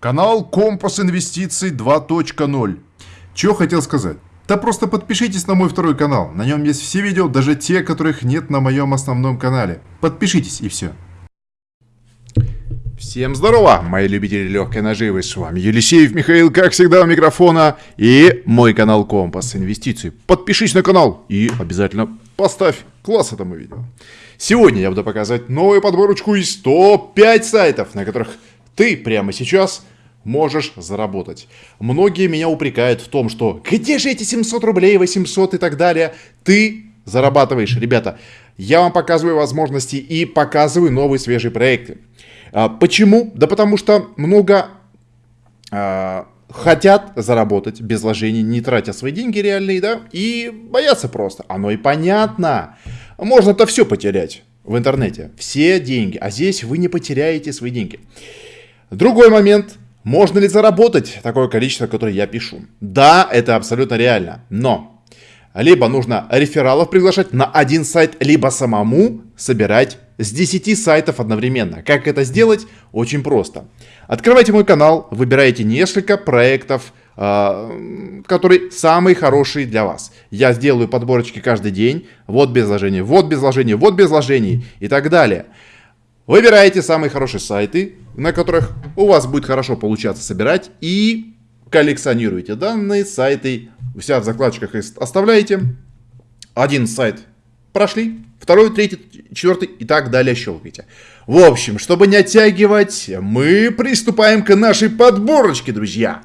Канал Компас Инвестиций 2.0. Чего хотел сказать? Да просто подпишитесь на мой второй канал. На нем есть все видео, даже те, которых нет на моем основном канале. Подпишитесь и все. Всем здорово, мои любители легкой наживы, с вами Елисеев Михаил, как всегда у микрофона, и мой канал Компас Инвестиций. Подпишись на канал и обязательно поставь класс этому видео. Сегодня я буду показывать новую подборочку из 105 сайтов, на которых ты прямо сейчас можешь заработать. Многие меня упрекают в том, что где же эти 700 рублей, 800 и так далее. Ты зарабатываешь, ребята. Я вам показываю возможности и показываю новые свежие проекты. А, почему? Да потому что много а, хотят заработать без вложений, не тратя свои деньги реальные, да, и боятся просто. Оно и понятно. Можно-то все потерять в интернете. Все деньги. А здесь вы не потеряете свои деньги. Другой момент. Можно ли заработать такое количество, которое я пишу? Да, это абсолютно реально. Но либо нужно рефералов приглашать на один сайт, либо самому собирать с 10 сайтов одновременно. Как это сделать? Очень просто. Открывайте мой канал, выбираете несколько проектов, а, которые самые хорошие для вас. Я сделаю подборочки каждый день. Вот без вложений, вот без вложений, вот без вложений и так далее. Выбираете самые хорошие сайты, на которых у вас будет хорошо получаться собирать и коллекционируете данные сайты. У себя в закладочках оставляете. Один сайт прошли, второй, третий, четвертый и так далее щелкайте. В общем, чтобы не оттягивать, мы приступаем к нашей подборочке, друзья.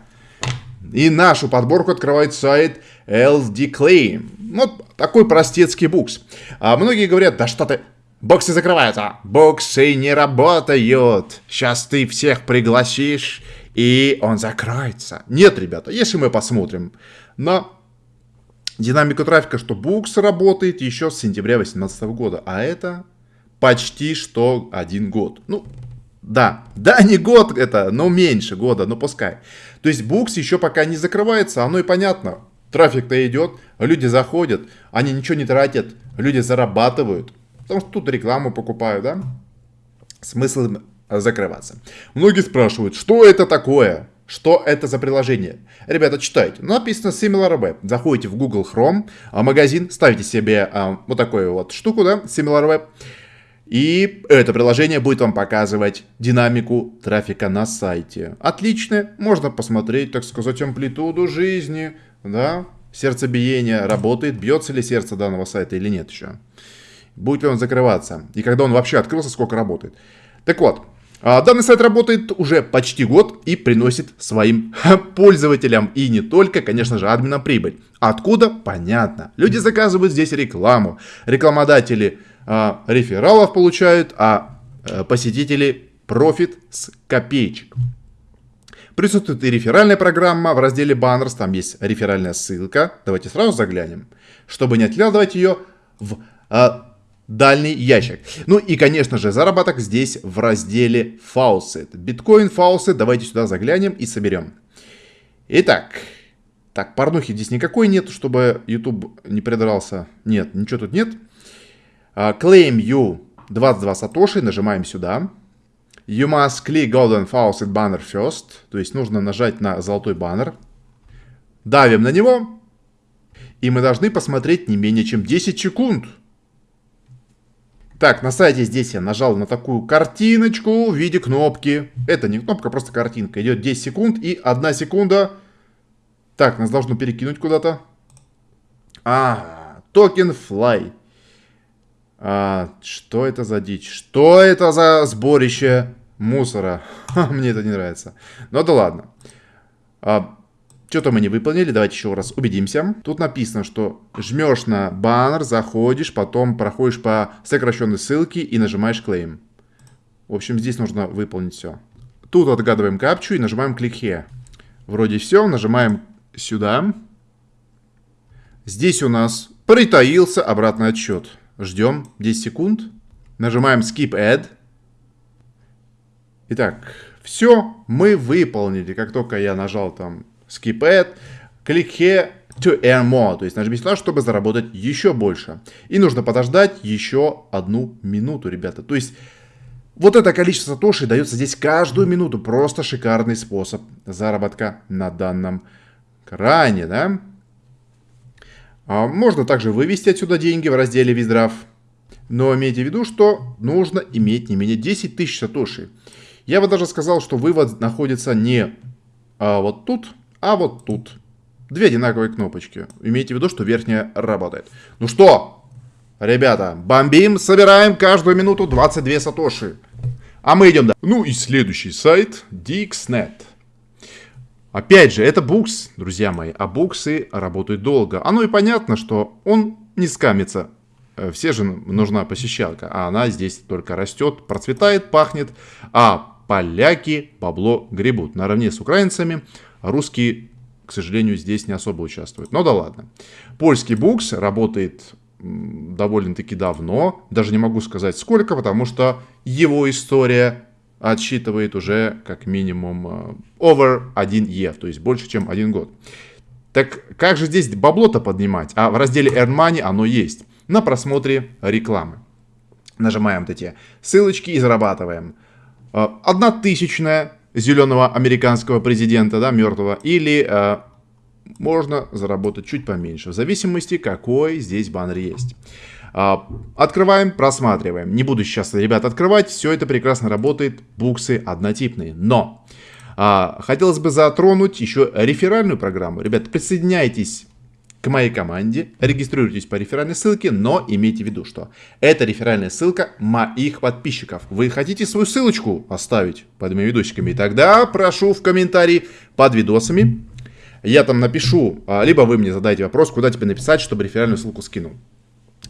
И нашу подборку открывает сайт LD Claim. Вот такой простецкий букс. А многие говорят, да что ты, боксы закрываются. Боксы не работают. Сейчас ты всех пригласишь, и он закроется. Нет, ребята, если мы посмотрим на динамику трафика, что букс работает еще с сентября 2018 года, а это почти что один год. Ну, да, да, не год это, но меньше года, но пускай. То есть букс еще пока не закрывается, оно и понятно. Трафик-то идет, люди заходят, они ничего не тратят, люди зарабатывают. Потому что тут рекламу покупают, да? Смысл закрываться. Многие спрашивают, что это такое? Что это за приложение? Ребята, читайте. Написано SimilarWeb. Заходите в Google Chrome, а, магазин, ставите себе а, вот такую вот штуку, да, SimilarWeb. И это приложение будет вам показывать динамику трафика на сайте. Отлично, можно посмотреть, так сказать, амплитуду жизни, да, сердцебиение, работает, бьется ли сердце данного сайта или нет еще. Будет ли он закрываться, и когда он вообще открылся, сколько работает. Так вот, а, данный сайт работает уже почти год и приносит своим пользователям и не только, конечно же, админам прибыль. Откуда? Понятно. Люди заказывают здесь рекламу. Рекламодатели а, рефералов получают, а, а посетители профит с копеечек. Присутствует и реферальная программа в разделе Banners, там есть реферальная ссылка. Давайте сразу заглянем, чтобы не откладывать ее в а, дальний ящик. Ну и, конечно же, заработок здесь в разделе Faucet. Биткоин Faucet, давайте сюда заглянем и соберем. Итак, так, порнухи здесь никакой нет, чтобы YouTube не придрался. Нет, ничего тут нет. Uh, claim you 22 сатоши, нажимаем сюда. You must click golden faucet banner first, то есть нужно нажать на золотой баннер. Давим на него, и мы должны посмотреть не менее чем 10 секунд. Так, на сайте здесь я нажал на такую картиночку в виде кнопки. Это не кнопка, просто картинка. Идет 10 секунд и 1 секунда. Так, нас должно перекинуть куда-то. А, токен fly. А, что это за дичь? Что это за сборище мусора? Мне это не нравится. Ну да ладно. А, Что-то мы не выполнили. Давайте еще раз убедимся. Тут написано, что жмешь на баннер, заходишь, потом проходишь по сокращенной ссылке и нажимаешь claim. В общем, здесь нужно выполнить все. Тут отгадываем капчу и нажимаем click here. Вроде все. Нажимаем сюда. Здесь у нас притаился обратный отсчет. Ждем 10 секунд. Нажимаем Skip Add. Итак, все мы выполнили. Как только я нажал там Skip Add, click here to earn more. То есть нажмите сюда, чтобы заработать еще больше. И нужно подождать еще одну минуту, ребята. То есть Вот это количество сатоши дается здесь каждую минуту. Просто шикарный способ заработка на данном кране, да? А можно также вывести отсюда деньги в разделе Виздрав. Но имейте в виду, что нужно иметь не менее 10 тысяч сатоши. Я бы даже сказал, что вывод находится не а, вот тут, а вот тут. Две одинаковые кнопочки. Имейте в виду, что верхняя работает. Ну что, ребята, бомбим, собираем каждую минуту 22 сатоши. А мы идем дальше. Ну и следующий сайт Dixnet. Опять же, это букс, друзья мои, а буксы работают долго. Оно и понятно, что он не скамится. Э, все же нужна посещалка, а она здесь только растет, процветает, пахнет, а поляки бабло гребут. Наравне с украинцами русские, к сожалению, здесь не особо участвуют. Но да ладно. Польский букс работает довольно-таки давно, даже не могу сказать сколько, потому что его история отсчитывает уже как минимум э, over 1 year, то есть больше, чем один год. Так как же здесь бабло-то поднимать? А в разделе Earn Money оно есть. На просмотре рекламы. Нажимаем вот эти ссылочки и зарабатываем. Э, одна тысячная зеленого американского президента, да, мертвого, или э, можно заработать чуть поменьше, в зависимости, какой здесь баннер есть. А, открываем, просматриваем. Не буду сейчас, ребят, открывать. Все это прекрасно работает. Буксы однотипные. Но а, хотелось бы затронуть еще реферальную программу. Ребят, присоединяйтесь к моей команде, регистрируйтесь по реферальной ссылке, но имейте в виду, что это реферальная ссылка моих подписчиков. Вы хотите свою ссылочку оставить под моими видосиками? Тогда прошу в комментарии под видосами. Я там напишу, а, либо вы мне задаете вопрос, куда тебе написать, чтобы реферальную ссылку скинул.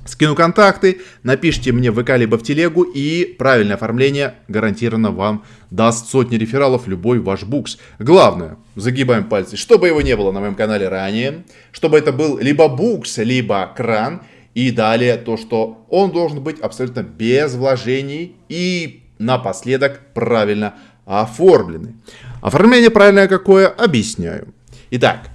Скину контакты, напишите мне в ВК либо в телегу, и правильное оформление гарантированно вам даст сотни рефералов любой ваш букс. Главное, загибаем пальцы, чтобы его не было на моем канале ранее, чтобы это был либо букс, либо кран, и далее то, что он должен быть абсолютно без вложений и напоследок правильно оформленный. Оформление правильное какое, объясняю. Итак,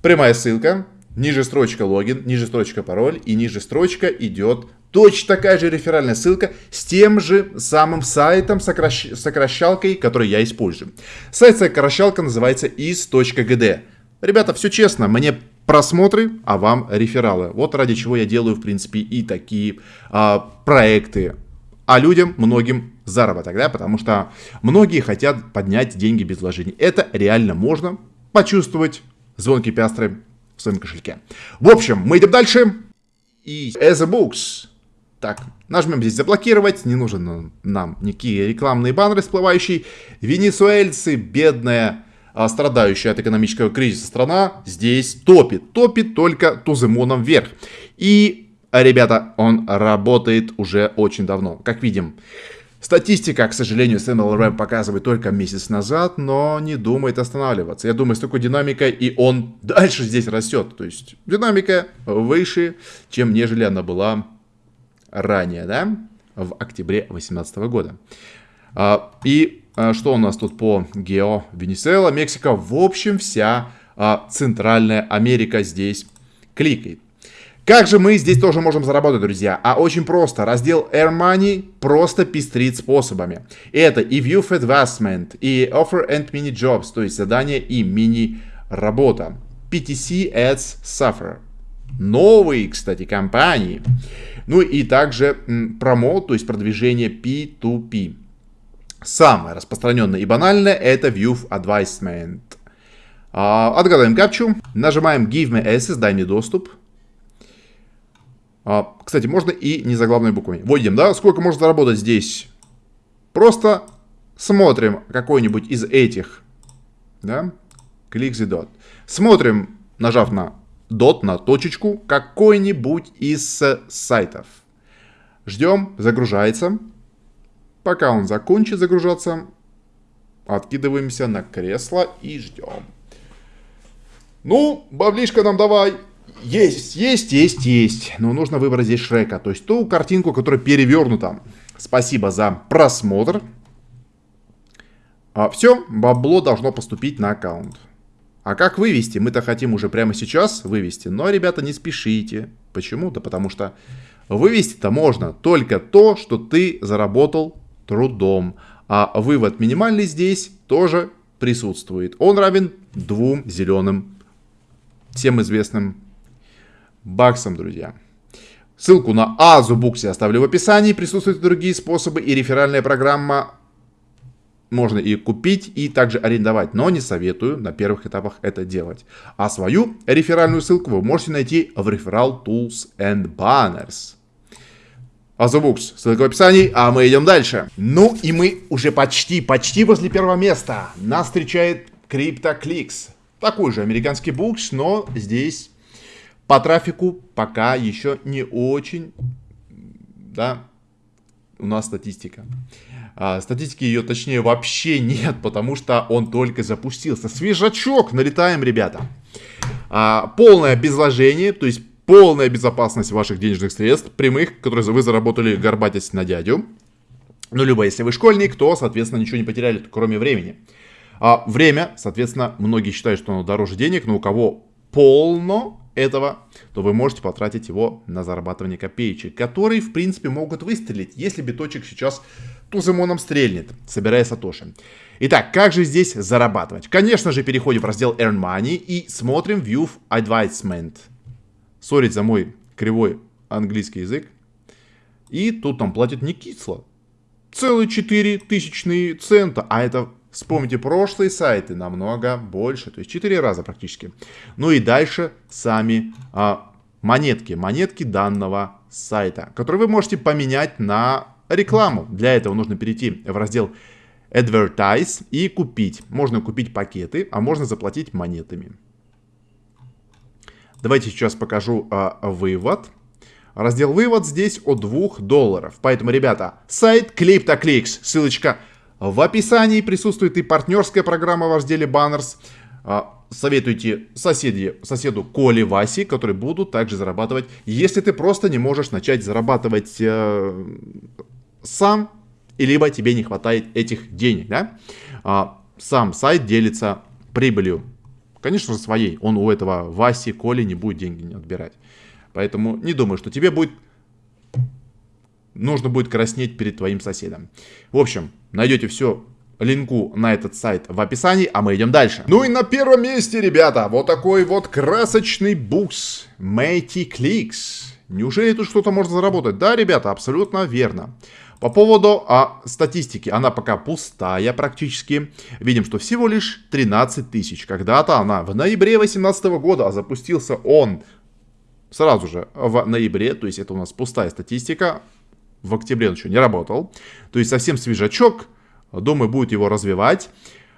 прямая ссылка, ниже строчка логин, ниже строчка пароль и ниже строчка идет точно такая же реферальная ссылка с тем же самым сайтом, сокращ... сокращалкой, который я использую. Сайт сокращалка называется is.gd. Ребята, все честно, мне просмотры, а вам рефералы. Вот ради чего я делаю, в принципе, и такие а, проекты. А людям, многим заработок, да, потому что многие хотят поднять деньги без вложений. Это реально можно почувствовать звонкие пястры в своем кошельке. В общем, мы идем дальше. И as a books. Так, нажмем здесь заблокировать. Не нужен нам никакие рекламные баннеры всплывающие. Венесуэльцы, бедная, а, страдающая от экономического кризиса страна, здесь топит. Топит только туземоном вверх. И, ребята, он работает уже очень давно. Как видим, Статистика, к сожалению, SMLRM показывает только месяц назад, но не думает останавливаться. Я думаю, с такой динамикой и он дальше здесь растет. То есть динамика выше, чем нежели она была ранее, да, в октябре 2018 года. А, и а, что у нас тут по гео? Венесуэла, Мексика, в общем, вся а, Центральная Америка здесь кликает. Как же мы здесь тоже можем заработать, друзья? А очень просто. Раздел Air Money просто пестрит способами. Это и View for Advancement, и Offer and Mini Jobs, то есть задание и мини-работа. PTC Ads Suffer. Новые, кстати, компании. Ну и также промоут, то есть продвижение P2P. Самое распространенное и банальное это View Advisement. А, отгадаем капчу, нажимаем Give me access, дай мне доступ. А, кстати, можно и не заглавными буквами. Вводим, да? Сколько можно заработать здесь? Просто смотрим какой-нибудь из этих. Да? Click the dot. Смотрим, нажав на dot, на точечку, какой-нибудь из сайтов. Ждем, загружается. Пока он закончит загружаться, откидываемся на кресло и ждем. Ну, баблишка нам давай. Есть, есть, есть, есть. Но нужно выбрать здесь Шрека. То есть ту картинку, которая перевернута. Спасибо за просмотр. А, все, бабло должно поступить на аккаунт. А как вывести? Мы-то хотим уже прямо сейчас вывести. Но, ребята, не спешите. Почему-то, потому что вывести-то можно только то, что ты заработал трудом. А вывод минимальный здесь тоже присутствует. Он равен двум зеленым, всем известным баксам, друзья. Ссылку на Азу Букси оставлю в описании. Присутствуют другие способы и реферальная программа можно и купить, и также арендовать, но не советую на первых этапах это делать. А свою реферальную ссылку вы можете найти в Referral Tools and Banners. Азубукс, ссылка в описании, а мы идем дальше. Ну и мы уже почти, почти возле первого места. Нас встречает CryptoClix. Такой же американский букс, но здесь по трафику пока еще не очень, да, у нас статистика. А, статистики ее точнее вообще нет, потому что он только запустился. Свежачок, налетаем, ребята. А, полное безложение, то есть полная безопасность ваших денежных средств, прямых, которые вы заработали горбатясь на дядю. Ну, либо если вы школьник, то, соответственно, ничего не потеряли, кроме времени. А время, соответственно, многие считают, что оно дороже денег, но у кого полно этого, то вы можете потратить его на зарабатывание копеечек, которые, в принципе, могут выстрелить, если биточек сейчас туземоном стрельнет, собирая сатоши. Итак, как же здесь зарабатывать? Конечно же, переходим в раздел Earn Money и смотрим View Advisement. Сорить за мой кривой английский язык. И тут там платят не кисло. Целые 4 тысячные цента. А это Вспомните прошлые сайты, намного больше, то есть 4 раза практически. Ну и дальше сами а, монетки, монетки данного сайта, которые вы можете поменять на рекламу. Для этого нужно перейти в раздел Advertise и купить. Можно купить пакеты, а можно заплатить монетами. Давайте сейчас покажу а, вывод. Раздел вывод здесь от 2 долларов. Поэтому, ребята, сайт CryptoClicks, ссылочка в описании присутствует и партнерская программа в разделе. А, советуйте соседи, соседу Коле Васи, которые будут также зарабатывать, если ты просто не можешь начать зарабатывать э, сам, и либо тебе не хватает этих денег. Да? А, сам сайт делится прибылью, конечно же, своей. Он у этого Васи, Коли не будет деньги отбирать. Поэтому не думаю, что тебе будет нужно будет краснеть перед твоим соседом. В общем, найдете все линку на этот сайт в описании, а мы идем дальше. Ну и на первом месте, ребята, вот такой вот красочный букс Matey Clicks. Неужели тут что-то можно заработать? Да, ребята, абсолютно верно. По поводу а, статистики, она пока пустая практически. Видим, что всего лишь 13 тысяч. Когда-то она в ноябре 2018 года, а запустился он сразу же в ноябре. То есть это у нас пустая статистика в октябре он еще не работал. То есть совсем свежачок. Думаю, будет его развивать.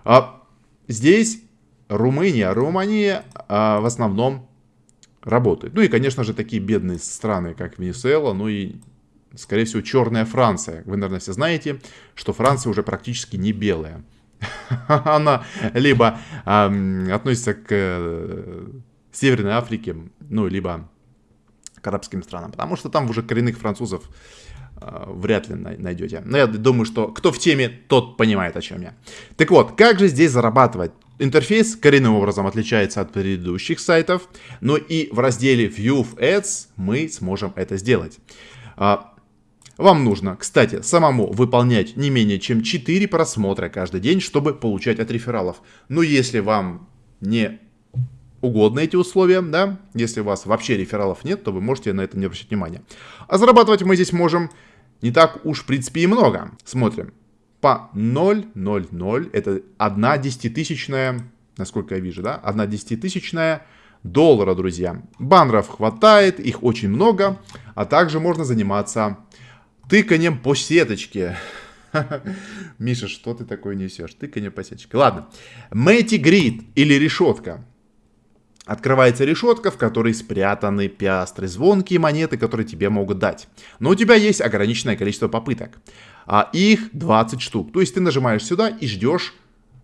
А здесь Румыния. Румыния а, в основном работает. Ну и, конечно же, такие бедные страны, как Венесуэла, ну и, скорее всего, черная Франция. Вы, наверное, все знаете, что Франция уже практически не белая. Она либо э, относится к э, Северной Африке, ну, либо к арабским странам, потому что там уже коренных французов вряд ли найдете. Но я думаю, что кто в теме, тот понимает, о чем я. Так вот, как же здесь зарабатывать? Интерфейс коренным образом отличается от предыдущих сайтов, но и в разделе View Ads мы сможем это сделать. А, вам нужно, кстати, самому выполнять не менее чем 4 просмотра каждый день, чтобы получать от рефералов. Но если вам не угодно эти условия, да, если у вас вообще рефералов нет, то вы можете на это не обращать внимания. А зарабатывать мы здесь можем не так уж, в принципе, и много. Смотрим. По 0,00, это 1 десятитысячная, насколько я вижу, да, 1 десятитысячная доллара, друзья. Баннеров хватает, их очень много, а также можно заниматься тыканием по сеточке. Миша, что ты такое несешь? Тыканье по сеточке. Ладно. Мэти Грид или решетка. Открывается решетка, в которой спрятаны пиастры, звонкие монеты, которые тебе могут дать. Но у тебя есть ограниченное количество попыток. А их 20 штук. То есть ты нажимаешь сюда и ждешь,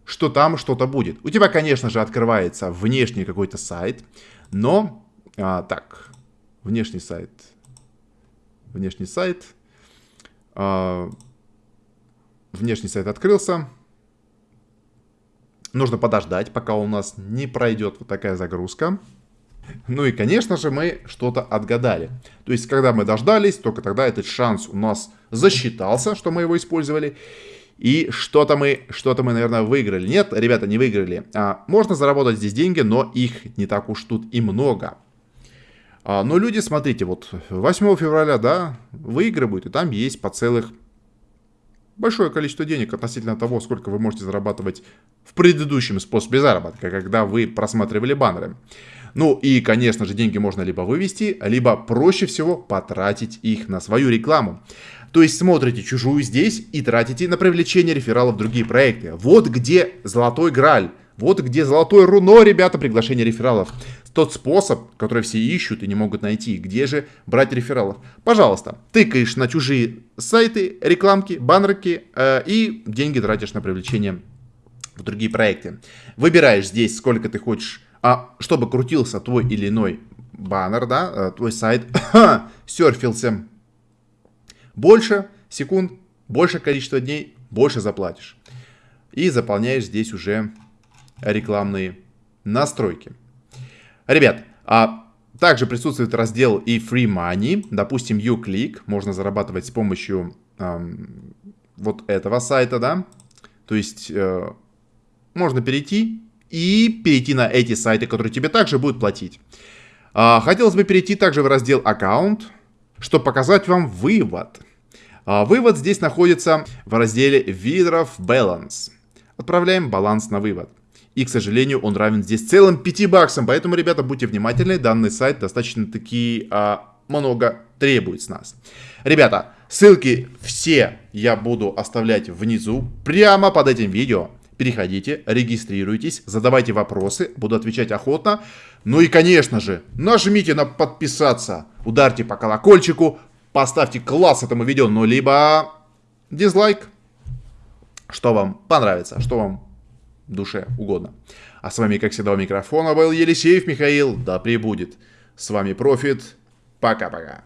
что там что-то будет. У тебя, конечно же, открывается внешний какой-то сайт. Но, а, так, внешний сайт. Внешний сайт. А, внешний сайт открылся. Нужно подождать, пока у нас не пройдет вот такая загрузка. Ну и, конечно же, мы что-то отгадали. То есть, когда мы дождались, только тогда этот шанс у нас засчитался, что мы его использовали. И что-то мы, что-то мы, наверное, выиграли. Нет, ребята, не выиграли. А, можно заработать здесь деньги, но их не так уж тут и много. А, но люди, смотрите, вот 8 февраля, да, выигрывают, и там есть по целых большое количество денег относительно того, сколько вы можете зарабатывать в предыдущем способе заработка, когда вы просматривали баннеры. Ну и, конечно же, деньги можно либо вывести, либо проще всего потратить их на свою рекламу. То есть смотрите чужую здесь и тратите на привлечение рефералов в другие проекты. Вот где золотой граль. Вот где золотое руно, ребята, приглашение рефералов. Тот способ, который все ищут и не могут найти. Где же брать рефералов? Пожалуйста, тыкаешь на чужие сайты, рекламки, баннерки э, и деньги тратишь на привлечение в другие проекты. Выбираешь здесь, сколько ты хочешь, а чтобы крутился твой или иной баннер, да, э, твой сайт, серфился больше секунд, больше количество дней, больше заплатишь. И заполняешь здесь уже рекламные настройки. Ребят, а также присутствует раздел и Free Money. Допустим, uClick. Можно зарабатывать с помощью эм, вот этого сайта, да. То есть э, можно перейти и перейти на эти сайты, которые тебе также будут платить. А, хотелось бы перейти также в раздел аккаунт, чтобы показать вам вывод. А, вывод здесь находится в разделе Видров Balance. Отправляем баланс на вывод. И, к сожалению, он равен здесь целым 5 баксам. Поэтому, ребята, будьте внимательны. Данный сайт достаточно-таки а, много требует с нас. Ребята, ссылки все я буду оставлять внизу, прямо под этим видео. Переходите, регистрируйтесь, задавайте вопросы, буду отвечать охотно. Ну и, конечно же, нажмите на подписаться, ударьте по колокольчику, поставьте класс этому видео, ну либо дизлайк. Что вам понравится, что вам душе угодно. А с вами, как всегда, у микрофона был Елисеев Михаил. Да пребудет. С вами Профит. Пока-пока.